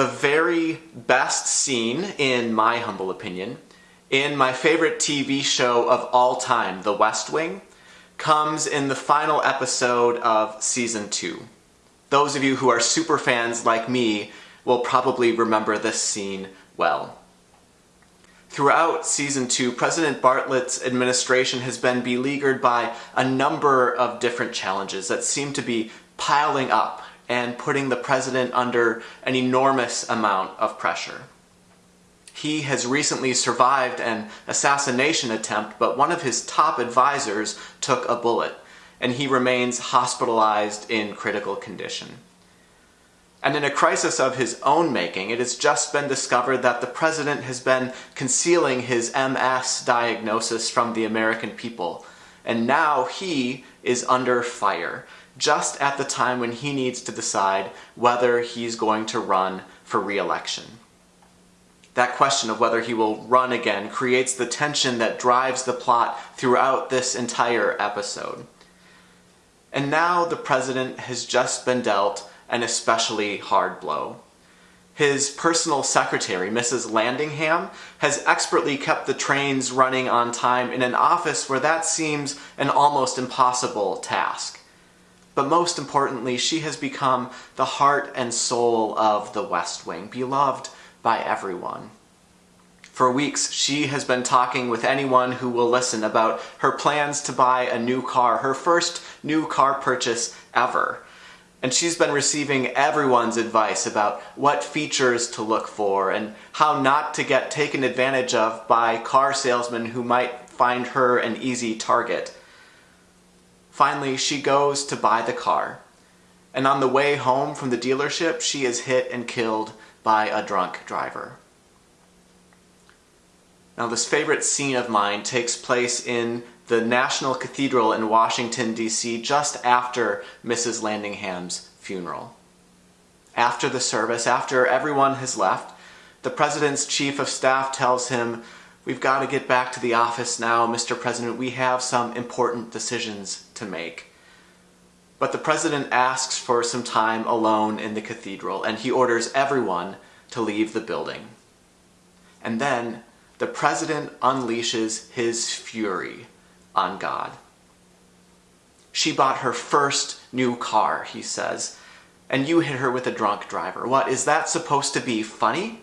the very best scene, in my humble opinion, in my favorite TV show of all time, The West Wing, comes in the final episode of season two. Those of you who are super fans like me will probably remember this scene well. Throughout season two, President Bartlet's administration has been beleaguered by a number of different challenges that seem to be piling up and putting the president under an enormous amount of pressure. He has recently survived an assassination attempt, but one of his top advisors took a bullet, and he remains hospitalized in critical condition. And in a crisis of his own making, it has just been discovered that the president has been concealing his MS diagnosis from the American people. And now he is under fire, just at the time when he needs to decide whether he's going to run for re-election. That question of whether he will run again creates the tension that drives the plot throughout this entire episode. And now the president has just been dealt an especially hard blow. His personal secretary, Mrs. Landingham, has expertly kept the trains running on time in an office where that seems an almost impossible task. But most importantly, she has become the heart and soul of the West Wing, beloved by everyone. For weeks, she has been talking with anyone who will listen about her plans to buy a new car, her first new car purchase ever. And she's been receiving everyone's advice about what features to look for and how not to get taken advantage of by car salesmen who might find her an easy target. Finally, she goes to buy the car. And on the way home from the dealership, she is hit and killed by a drunk driver. Now this favorite scene of mine takes place in the National Cathedral in Washington, D.C. just after Mrs. Landingham's funeral. After the service, after everyone has left, the President's Chief of Staff tells him, We've got to get back to the office now, Mr. President. We have some important decisions to make. But the President asks for some time alone in the cathedral, and he orders everyone to leave the building. And then the President unleashes his fury on God. She bought her first new car, he says, and you hit her with a drunk driver. What, is that supposed to be funny?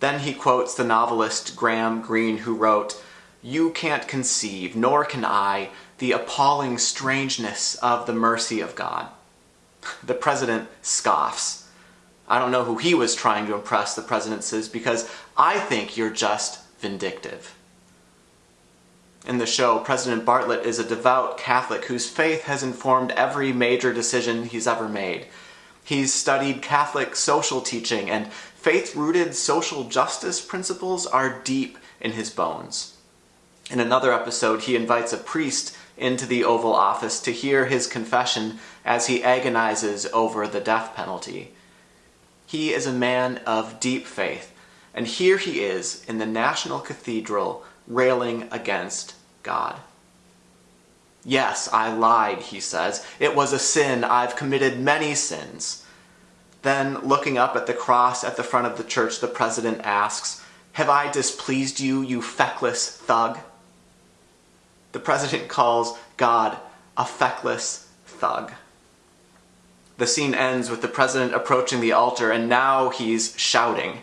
Then he quotes the novelist Graham Greene who wrote, You can't conceive, nor can I, the appalling strangeness of the mercy of God. The president scoffs. I don't know who he was trying to impress, the president says, because I think you're just vindictive in the show, President Bartlet is a devout Catholic whose faith has informed every major decision he's ever made. He's studied Catholic social teaching, and faith-rooted social justice principles are deep in his bones. In another episode, he invites a priest into the Oval Office to hear his confession as he agonizes over the death penalty. He is a man of deep faith, and here he is in the National Cathedral railing against God. Yes, I lied, he says. It was a sin. I've committed many sins. Then, looking up at the cross at the front of the church, the president asks, Have I displeased you, you feckless thug? The president calls God a feckless thug. The scene ends with the president approaching the altar, and now he's shouting.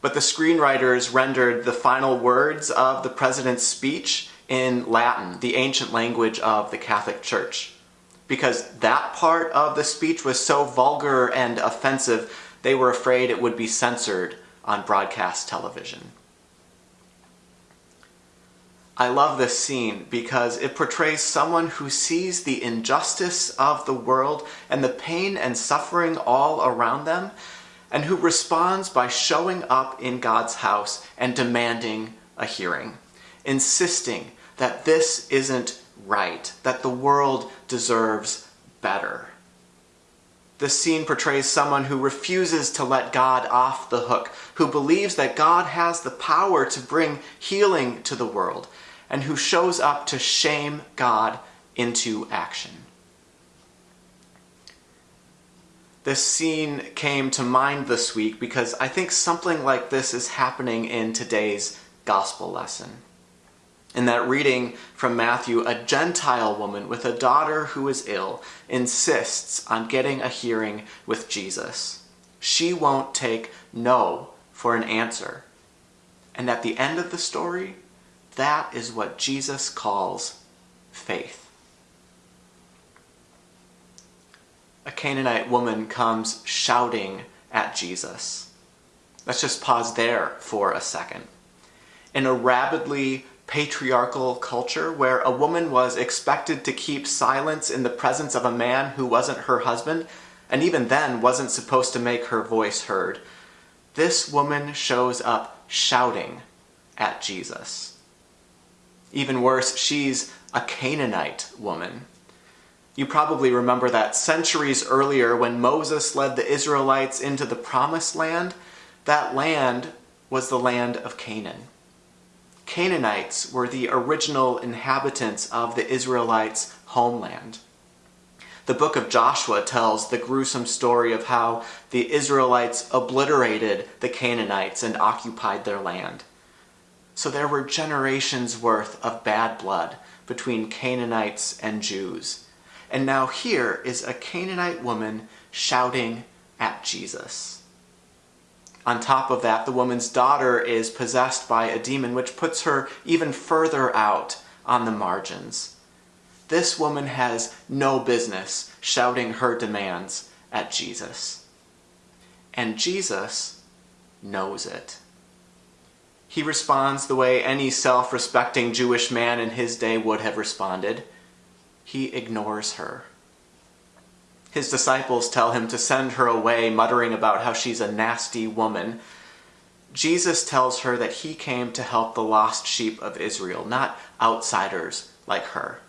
But the screenwriters rendered the final words of the president's speech in Latin, the ancient language of the Catholic Church. Because that part of the speech was so vulgar and offensive, they were afraid it would be censored on broadcast television. I love this scene because it portrays someone who sees the injustice of the world and the pain and suffering all around them, and who responds by showing up in God's house and demanding a hearing, insisting that this isn't right, that the world deserves better. This scene portrays someone who refuses to let God off the hook, who believes that God has the power to bring healing to the world, and who shows up to shame God into action. this scene came to mind this week because I think something like this is happening in today's gospel lesson. In that reading from Matthew, a Gentile woman with a daughter who is ill insists on getting a hearing with Jesus. She won't take no for an answer. And at the end of the story, that is what Jesus calls faith. A Canaanite woman comes shouting at Jesus. Let's just pause there for a second. In a rabidly patriarchal culture where a woman was expected to keep silence in the presence of a man who wasn't her husband, and even then wasn't supposed to make her voice heard, this woman shows up shouting at Jesus. Even worse, she's a Canaanite woman. You probably remember that centuries earlier when Moses led the Israelites into the promised land, that land was the land of Canaan. Canaanites were the original inhabitants of the Israelites' homeland. The book of Joshua tells the gruesome story of how the Israelites obliterated the Canaanites and occupied their land. So there were generations worth of bad blood between Canaanites and Jews. And now here is a Canaanite woman shouting at Jesus. On top of that, the woman's daughter is possessed by a demon, which puts her even further out on the margins. This woman has no business shouting her demands at Jesus. And Jesus knows it. He responds the way any self respecting Jewish man in his day would have responded he ignores her. His disciples tell him to send her away, muttering about how she's a nasty woman. Jesus tells her that he came to help the lost sheep of Israel, not outsiders like her.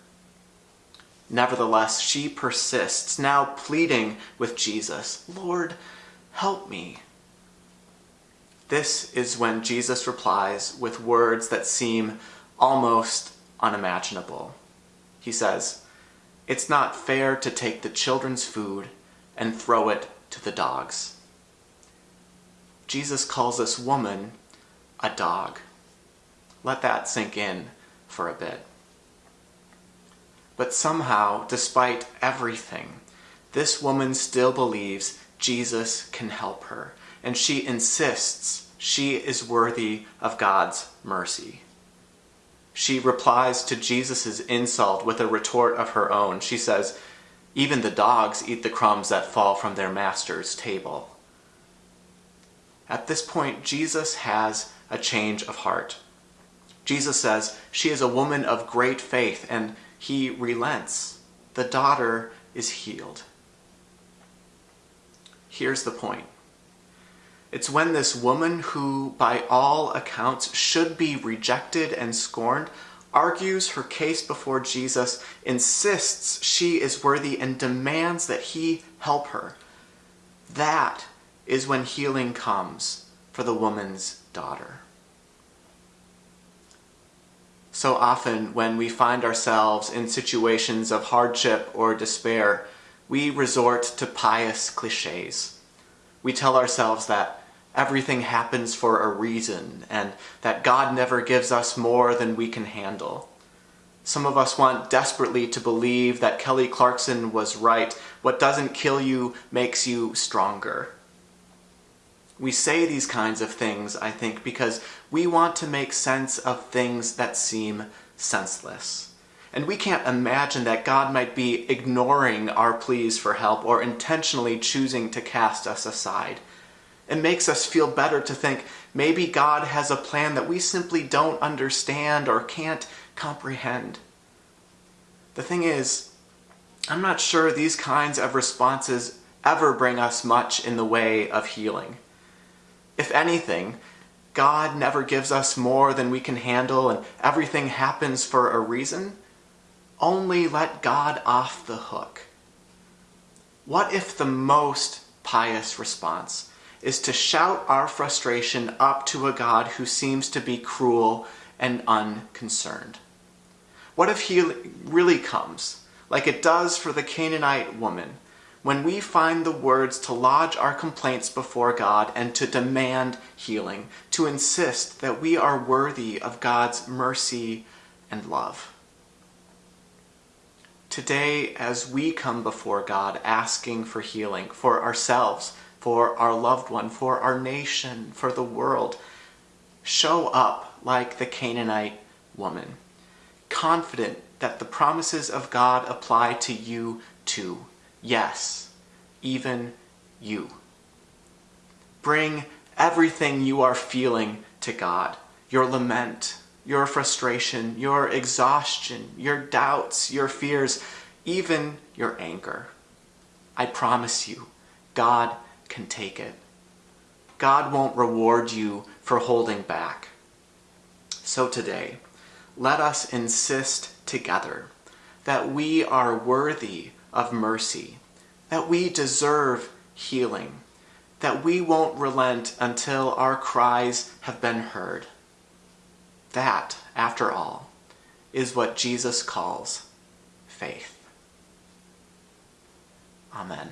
Nevertheless, she persists, now pleading with Jesus, Lord, help me. This is when Jesus replies with words that seem almost unimaginable. He says, it's not fair to take the children's food and throw it to the dogs. Jesus calls this woman a dog. Let that sink in for a bit. But somehow, despite everything, this woman still believes Jesus can help her, and she insists she is worthy of God's mercy. She replies to Jesus' insult with a retort of her own. She says, Even the dogs eat the crumbs that fall from their master's table. At this point, Jesus has a change of heart. Jesus says, She is a woman of great faith, and he relents. The daughter is healed. Here's the point it's when this woman, who by all accounts should be rejected and scorned, argues her case before Jesus, insists she is worthy, and demands that he help her. That is when healing comes for the woman's daughter. So often, when we find ourselves in situations of hardship or despair, we resort to pious cliches. We tell ourselves that everything happens for a reason and that God never gives us more than we can handle. Some of us want desperately to believe that Kelly Clarkson was right. What doesn't kill you makes you stronger. We say these kinds of things, I think, because we want to make sense of things that seem senseless. And we can't imagine that God might be ignoring our pleas for help or intentionally choosing to cast us aside. It makes us feel better to think maybe God has a plan that we simply don't understand or can't comprehend. The thing is, I'm not sure these kinds of responses ever bring us much in the way of healing. If anything, God never gives us more than we can handle and everything happens for a reason. Only let God off the hook. What if the most pious response is to shout our frustration up to a God who seems to be cruel and unconcerned. What if he really comes, like it does for the Canaanite woman, when we find the words to lodge our complaints before God and to demand healing, to insist that we are worthy of God's mercy and love. Today, as we come before God asking for healing for ourselves, for our loved one, for our nation, for the world, show up like the Canaanite woman, confident that the promises of God apply to you too. Yes, even you. Bring everything you are feeling to God your lament, your frustration, your exhaustion, your doubts, your fears, even your anger. I promise you, God can take it. God won't reward you for holding back. So today, let us insist together that we are worthy of mercy, that we deserve healing, that we won't relent until our cries have been heard. That, after all, is what Jesus calls faith. Amen.